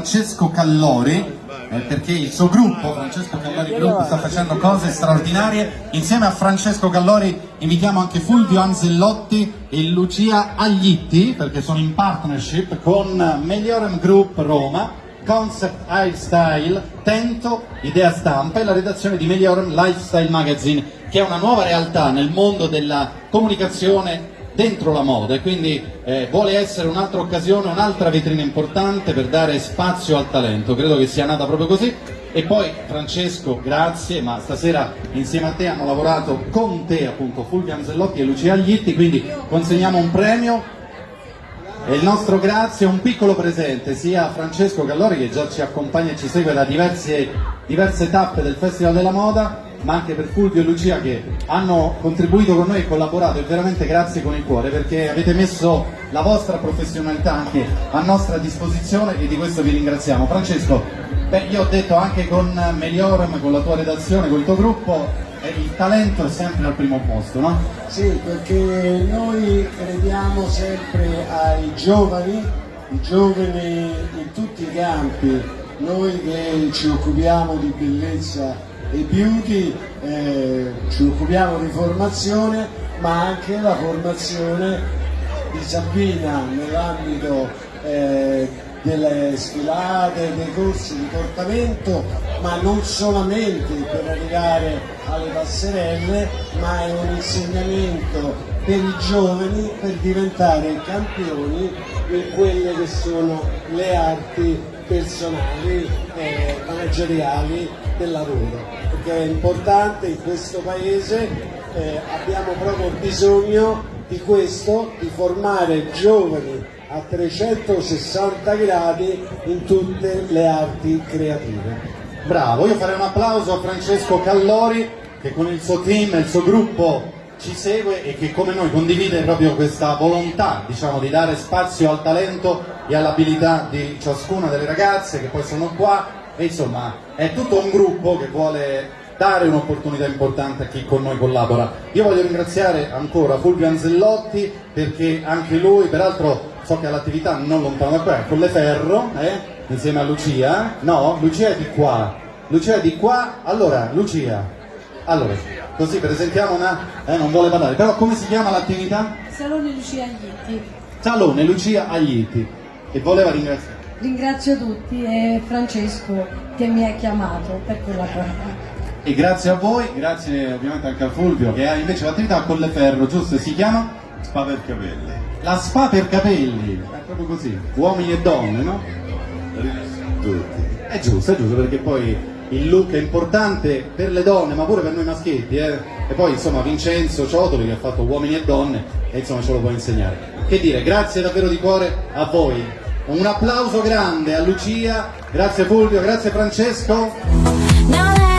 Francesco Callori eh, perché il suo gruppo, Francesco Callori Group, sta facendo cose straordinarie. Insieme a Francesco Callori invitiamo anche Fulvio Ansellotti e Lucia Aglitti perché sono in partnership con Meliorem Group Roma, Concept Lifestyle, Tento, Idea Stampa e la redazione di Meliorem Lifestyle Magazine che è una nuova realtà nel mondo della comunicazione dentro la moda e quindi eh, vuole essere un'altra occasione, un'altra vetrina importante per dare spazio al talento, credo che sia nata proprio così. E poi Francesco grazie, ma stasera insieme a te hanno lavorato con te appunto Fulvio Ansellotti e Lucia Aglitti, quindi consegniamo un premio. E il nostro grazie, un piccolo presente sia a Francesco Gallori che già ci accompagna e ci segue da diverse, diverse tappe del Festival della Moda ma anche per Fulvio e Lucia che hanno contribuito con noi e collaborato e veramente grazie con il cuore perché avete messo la vostra professionalità anche a nostra disposizione e di questo vi ringraziamo. Francesco, beh, io ho detto anche con Melioram, con la tua redazione, con il tuo gruppo, il talento è sempre al primo posto, no? Sì, perché noi crediamo sempre ai giovani, i giovani in tutti i campi, noi che ci occupiamo di bellezza e beauty eh, ci occupiamo di formazione ma anche la formazione di Sabina nell'ambito eh, delle sfilate, dei corsi di portamento ma non solamente per arrivare alle passerelle ma è un insegnamento per i giovani per diventare campioni in quelle che sono le arti personali e manageriali del lavoro perché è importante in questo paese, eh, abbiamo proprio bisogno di questo, di formare giovani a 360 gradi in tutte le arti creative. Bravo, io farei un applauso a Francesco Callori che con il suo team e il suo gruppo ci segue e che come noi condivide proprio questa volontà diciamo, di dare spazio al talento e all'abilità di ciascuna delle ragazze che poi sono qua e insomma è tutto un gruppo che vuole dare un'opportunità importante a chi con noi collabora. Io voglio ringraziare ancora Fulvio Anzellotti perché anche lui, peraltro so che ha l'attività non lontano da qua, con le Ferro, eh, insieme a Lucia, no? Lucia è di qua, Lucia è di qua, allora Lucia, allora, così presentiamo una, eh, non vuole parlare, però come si chiama l'attività? Salone Lucia Aglitti. Salone Lucia Aglitti e voleva ringraziare. Ringrazio tutti e Francesco che mi ha chiamato per quella cosa. E grazie a voi, grazie ovviamente anche a Fulvio che ha invece l'attività con le ferro, giusto? Si chiama? Spa per capelli. La spa per capelli, è proprio così, uomini e donne, no? Tutti. È giusto, è giusto perché poi il look è importante per le donne ma pure per noi maschietti eh? e poi insomma Vincenzo Ciotoli che ha fatto uomini e donne e insomma ce lo può insegnare che dire grazie davvero di cuore a voi un applauso grande a Lucia, grazie Fulvio, grazie Francesco.